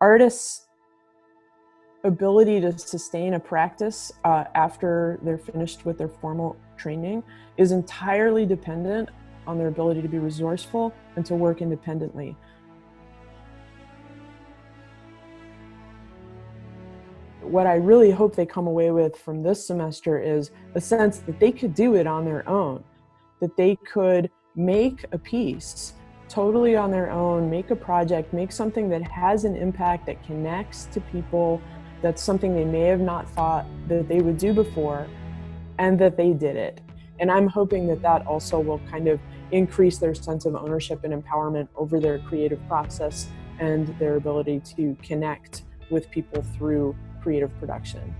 artists ability to sustain a practice uh, after they're finished with their formal training is entirely dependent on their ability to be resourceful and to work independently. What I really hope they come away with from this semester is a sense that they could do it on their own, that they could make a piece totally on their own, make a project, make something that has an impact that connects to people, that's something they may have not thought that they would do before, and that they did it. And I'm hoping that that also will kind of increase their sense of ownership and empowerment over their creative process and their ability to connect with people through creative production.